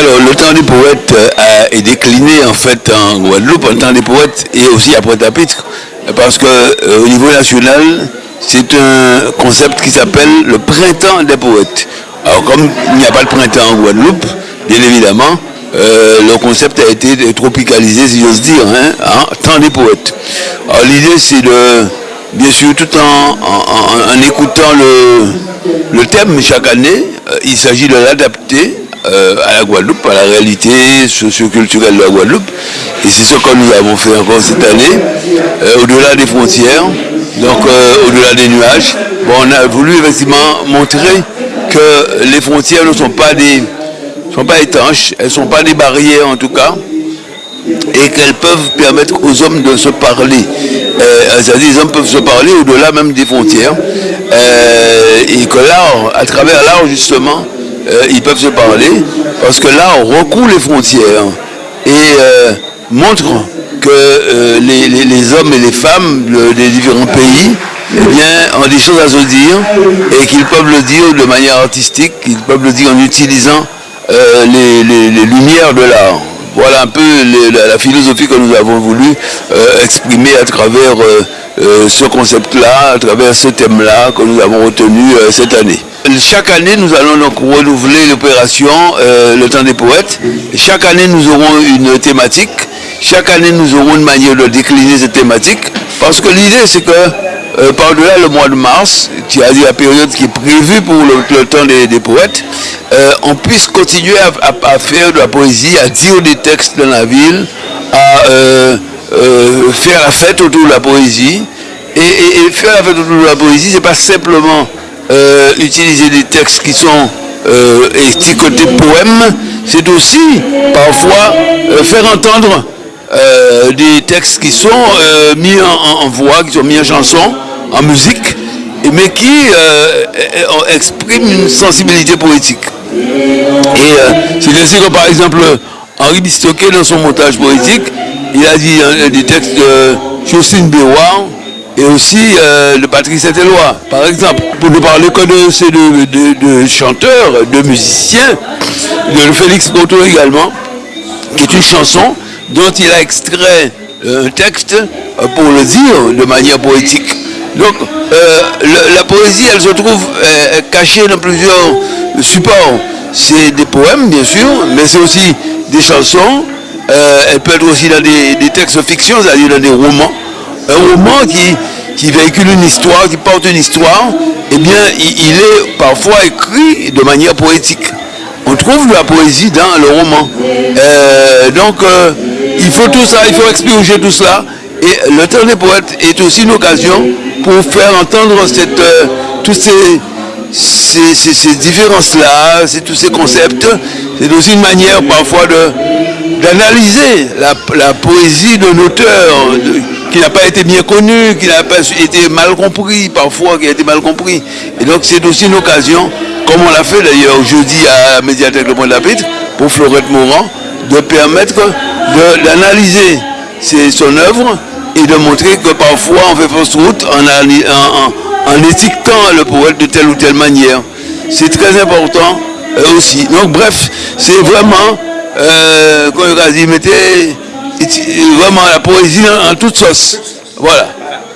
alors le temps des poètes euh, est décliné en fait en Guadeloupe, en temps des poètes et aussi à Pointe-à-Pitre, parce que euh, au niveau national, c'est un concept qui s'appelle le printemps des poètes. Alors comme il n'y a pas de printemps en Guadeloupe, bien évidemment, euh, le concept a été tropicalisé, si j'ose dire, hein, en temps des poètes. Alors l'idée c'est de, bien sûr, tout en, écoutant le, le, thème chaque année, il s'agit de l'adapter euh, à la Guadeloupe, à la réalité socioculturelle de la Guadeloupe. Et c'est ce que nous avons fait encore cette année, euh, au-delà des frontières, donc euh, au-delà des nuages. Bon, on a voulu effectivement montrer que les frontières ne sont pas des sont pas étanches, elles ne sont pas des barrières en tout cas, et qu'elles peuvent permettre aux hommes de se parler. C'est-à-dire les hommes peuvent se parler au-delà même des frontières. et que l'art, à travers l'art justement, euh, ils peuvent se parler, parce que là, on recoule les frontières et euh, montre que euh, les, hommes et les femmes des différents pays eh bien, ont des choses à se dire et qu'ils peuvent le dire de manière artistique, qu'ils peuvent le dire en utilisant les, lumières de l'art. Voilà un peu la, philosophie que nous avons voulu exprimer à travers ce concept-là, à travers ce thème-là que nous avons retenu cette année. Chaque année, nous allons donc renouveler l'opération euh, Le Temps des Poètes. Chaque année, nous aurons une thématique. Chaque année, nous aurons une manière de décliner cette thématique. Parce que l'idée, c'est que euh, par-delà le mois de mars, qui a dit la période qui est prévue pour le, Temps des, Poètes, euh, on puisse continuer à, faire de la poésie, à dire des textes dans la ville, à faire la fête autour de la poésie. Et, et faire la fête autour de la poésie, c'est pas simplement euh, utiliser des textes qui sont euh, côté poèmes, c'est aussi parfois euh, faire entendre des textes qui sont mis en, voix, qui sont mis en chanson, en musique, mais qui expriment une sensibilité poétique. Et c'est ainsi que par exemple Henri Bistoquet dans son montage poétique, il a dit des textes de Jocelyne Béouard, et aussi de Patrice Saint-Éloi, par exemple. Pour ne parler que de ces de, chanteurs, de musiciens, de Félix Goto également, qui est une chanson dont il a extrait euh, un texte euh, pour le dire de manière poétique. Donc la poésie, elle se trouve cachée dans plusieurs supports. C'est des poèmes, bien sûr, mais c'est aussi des chansons. elle peut être aussi dans des, des textes fiction, c'est-à-dire dans des romans un roman qui, qui véhicule une histoire, qui porte une histoire, eh bien, il, est parfois écrit de manière poétique. On trouve de la poésie dans le roman. Euh, donc, euh, il faut tout ça, il faut expurger tout cela. Et le temps des poètes est aussi une occasion pour faire entendre cette, euh, tous ces, ces, différences-là, tous ces concepts. C'est aussi une manière parfois d'analyser la, la, poésie d'un auteur, qui n'a pas été bien connu, qui n'a pas été mal compris, parfois qui a été mal compris. Et donc c'est aussi une occasion, comme on l'a fait d'ailleurs jeudi à médiathèque Le Point de la Pitre, pour Florette Morand, de permettre d'analyser son œuvre et de montrer que parfois on fait fausse route en, en, étiquetant le poète de telle ou telle manière. C'est très important euh, aussi. Donc bref, c'est vraiment, euh, il a dit, mettez vraiment la poésie en, toute sauce. Voilà,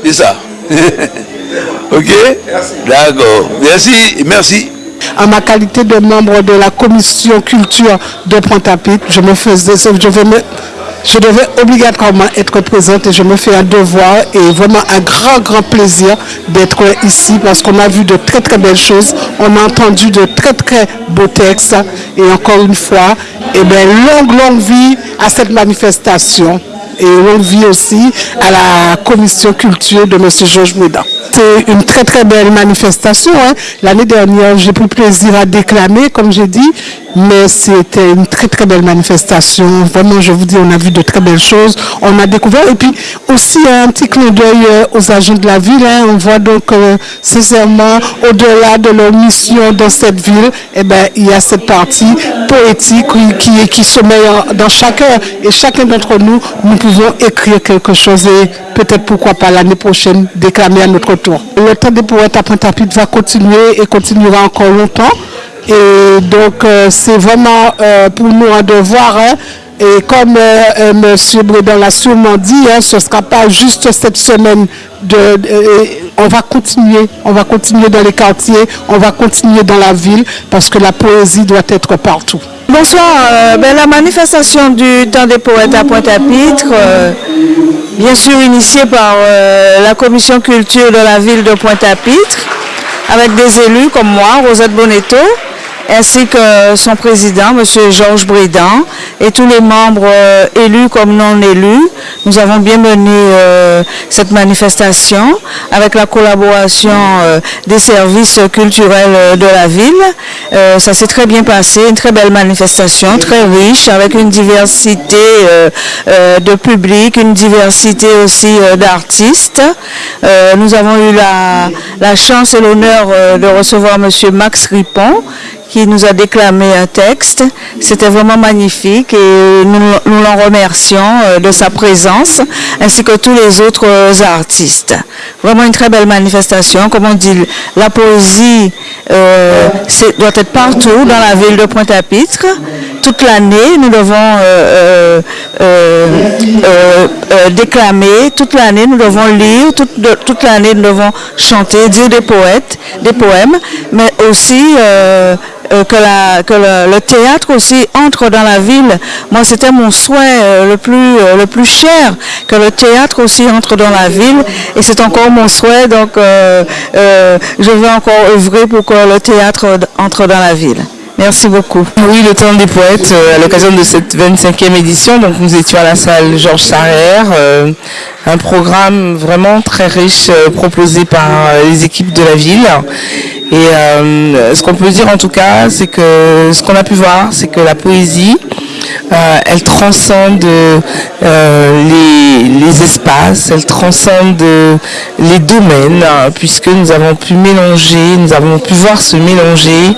c'est ça. ok? D'accord. Merci, merci. En ma qualité de membre de la commission culture de Pointe-à-Pitre, je me faisais, je vais me, je devais obligatoirement être présente et je me fais un devoir et vraiment un grand, grand plaisir d'être ici parce qu'on a vu de très, très belles choses. On a entendu de très, très beaux textes et encore une fois, eh longue, longue vie à cette manifestation et longue vie aussi à la commission culture de M. Georges Mouda. C'est une très très belle manifestation. Hein. L'année dernière, j'ai pris plaisir à déclamer, comme j'ai dit, mais c'était une très très belle manifestation. Vraiment, je vous dis, on a vu de très belles choses. On a découvert, et puis aussi un petit clin d'œil euh, aux agents de la ville. Hein. On voit donc euh, sincèrement, au-delà de leur mission dans cette ville, eh ben, il y a cette partie poétique qui, qui sommeille dans chacun. Et chacun d'entre nous, nous pouvons écrire quelque chose et peut-être pourquoi pas l'année prochaine déclamer à notre tour. Le temps des poètes à Pointe-à-Pitre va continuer et continuera encore longtemps Et donc, c'est vraiment pour nous un devoir. Hein. Et comme M. Bredon l'a sûrement dit, hein, ce ne sera pas juste cette semaine de, on va continuer, on va continuer dans les quartiers, on va continuer dans la ville parce que la poésie doit être partout. Bonsoir, euh, ben, la manifestation du temps des poètes à Pointe-à-Pitre, euh, bien sûr initiée par euh, la commission culture de la ville de Pointe-à-Pitre, avec des élus comme moi, Rosette Bonetto, ainsi que son président, M. Georges Brédan, et tous les membres euh, élus comme non élus. Nous avons bien mené euh, cette manifestation avec la collaboration euh, des services culturels de la ville. ça s'est très bien passé, une très belle manifestation, très riche, avec une diversité de public, une diversité aussi d'artistes. nous avons eu la, la chance et l'honneur de recevoir M. Max Ripon, qui nous a déclamé un texte. C'était vraiment magnifique et nous, l'en remercions euh, de sa présence, ainsi que tous les autres euh, artistes. Vraiment une très belle manifestation. Comme on dit, la poésie euh, doit être partout dans la ville de Pointe-à-Pitre. Toute l'année, nous devons déclamer, toute l'année, nous devons lire, toute, toute l'année, nous devons chanter, dire des poètes, des poèmes, mais aussi euh, que, la, que le, théâtre aussi entre dans la ville. Moi, c'était mon souhait euh, le, plus, euh, le plus cher, que le théâtre aussi entre dans la ville. Et c'est encore mon souhait, donc je vais encore œuvrer pour que le théâtre entre dans la ville. Merci beaucoup. Oui, le temps des poètes, à l'occasion de cette 25e édition, donc nous étions à la salle Georges Sarrer, un programme vraiment très riche proposé par les équipes de la ville. Et euh, ce qu'on peut dire en tout cas, c'est que ce qu'on a pu voir, c'est que la poésie, euh, elle transcende euh, les, espaces, elle transcende les domaines, hein, puisque nous avons pu mélanger, nous avons pu voir se mélanger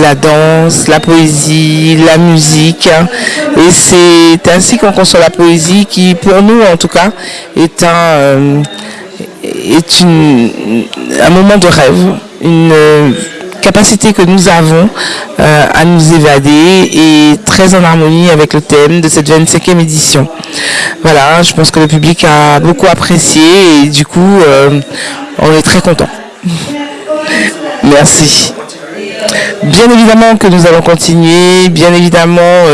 la danse, la poésie, la musique. et c'est ainsi qu'on conçoit la poésie qui, pour nous en tout cas, est un, est un moment de rêve une euh, capacité que nous avons euh, à nous évader et très en harmonie avec le thème de cette 25e édition. Voilà, je pense que le public a beaucoup apprécié et du coup, euh, on est très content. Merci. Bien évidemment que nous allons continuer, bien évidemment,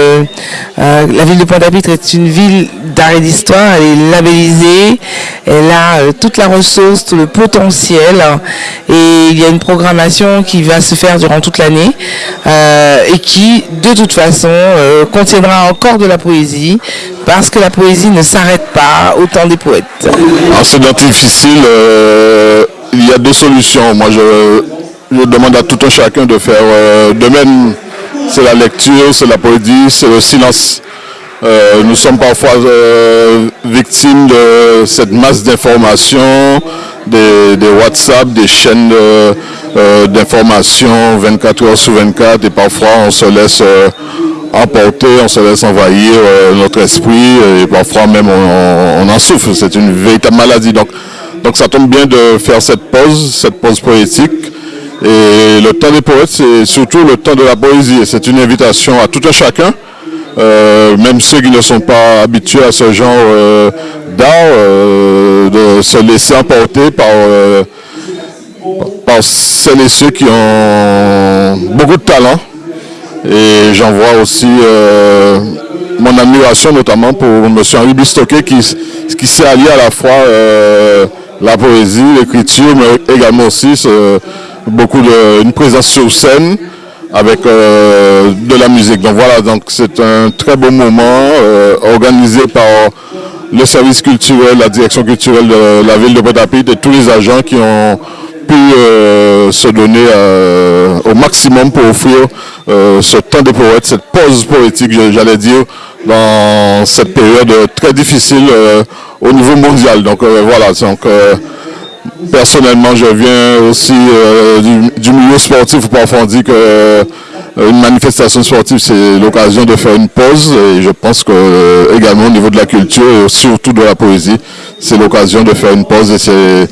la ville de Pointe-à-Pitre est une ville d'art et d'histoire, elle est labellisée, elle a euh, toute la ressource, tout le potentiel et il y a une programmation qui va se faire durant toute l'année euh, et qui de toute façon euh, contiendra encore de la poésie parce que la poésie ne s'arrête pas au temps des poètes. c'est difficile, il y a deux solutions. Moi je, je, demande à tout un chacun de faire de même. C'est la lecture, c'est la poésie, c'est le silence. Euh, nous sommes parfois euh, victimes de cette masse d'informations, des, WhatsApp, des chaînes euh, d'informations 24 heures sur 24 et parfois on se laisse emporter, on se laisse envahir notre esprit et parfois même on, en souffre. C'est une véritable maladie. Donc, donc ça tombe bien de faire cette pause, cette pause poétique. Et le temps des poètes, c'est surtout le temps de la poésie. C'est une invitation à tout un chacun euh, même ceux qui ne sont pas habitués à ce genre euh, d'art, euh, de se laisser emporter par, par celles et ceux qui ont beaucoup de talent. Et j'en vois aussi mon admiration notamment pour M. Henri Bistoquet qui, qui s'est allié à la fois la poésie, l'écriture, mais également aussi beaucoup de, une présence sur scène avec euh, de la musique. Donc voilà, donc c'est un très beau moment euh, organisé par le service culturel, la direction culturelle de la ville de port et tous les agents qui ont pu euh, se donner au maximum pour offrir ce temps de poète, cette pause poétique, j'allais dire, dans cette période très difficile au niveau mondial. Donc voilà, donc personnellement, je viens aussi euh, du, milieu sportif. Parfois, on dit que euh, une manifestation sportive, c'est l'occasion de faire une pause. Et je pense que euh, également au niveau de la culture et surtout de la poésie, c'est l'occasion de faire une pause. Et c'est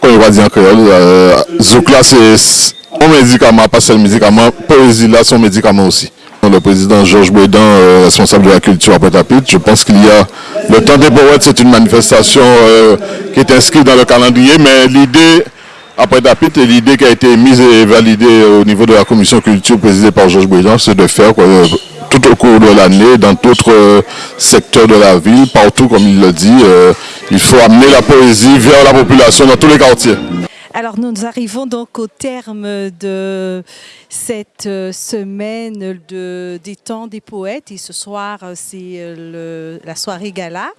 comme on va dire en créole, euh, Zouk c'est un médicament, pas seulement médicament, poésie là, son médicament aussi. Le président Georges Bouédan, euh, responsable de la culture à Pointe-à-Pitre, je pense qu'il y a le temps des poètes, c'est une manifestation euh, qui est inscrite dans le calendrier, mais l'idée à Pointe-à-Pitre et l'idée qui a été mise et validée au niveau de la commission culture présidée par Georges Bouédan, c'est de faire tout au cours de l'année, dans d'autres secteurs de la ville, partout comme il le dit, il faut amener la poésie vers la population dans tous les quartiers. Alors nous arrivons donc au terme de cette euh, semaine de, des temps des poètes et ce soir euh, c'est euh, la soirée gala.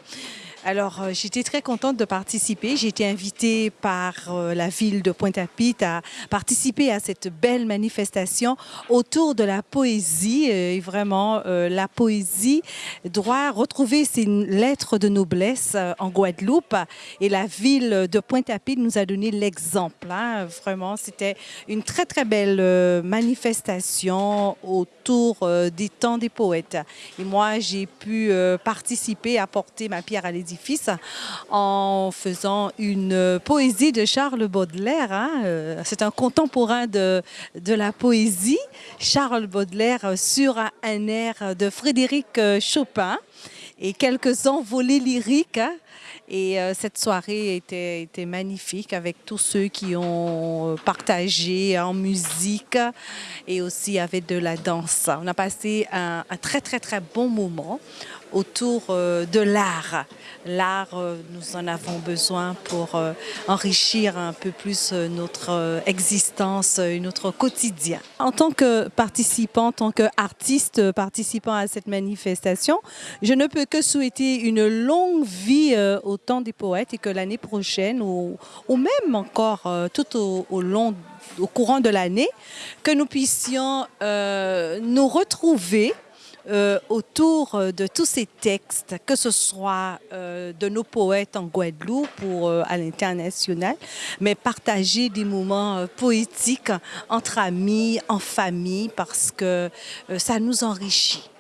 Alors, euh, j'étais très contente de participer. J'ai été invitée par euh, la ville de Pointe-à-Pitre à participer à cette belle manifestation autour de la poésie. Et vraiment, euh, la poésie doit retrouver ses lettres de noblesse en Guadeloupe. Et la ville de Pointe-à-Pitre nous a donné l'exemple. Hein. Vraiment, c'était une très, très belle manifestation autour des temps des poètes. Et moi, j'ai pu participer, apporter ma pierre à l'édifice en faisant une poésie de Charles Baudelaire. Hein. Euh, c'est un contemporain de, de la poésie, Charles Baudelaire, sur un air de Frédéric Chopin et quelques envolées lyriques. Hein. Et euh, cette soirée était, était, magnifique avec tous ceux qui ont partagé en musique et aussi avec de la danse. On a passé un, très très très bon moment autour euh, de l'art. L'art, euh, nous en avons besoin pour euh, enrichir un peu plus notre existence et notre quotidien. En tant que participant, en tant qu'artiste participant à cette manifestation, je ne peux que souhaiter une longue vie au temps des poètes et que l'année prochaine, ou, même encore tout au, long au courant de l'année, que nous puissions nous retrouver euh, autour euh, de tous ces textes, que ce soit euh, de nos poètes en Guadeloupe ou à l'international, mais partager des moments poétiques entre amis, en famille, parce que ça nous enrichit.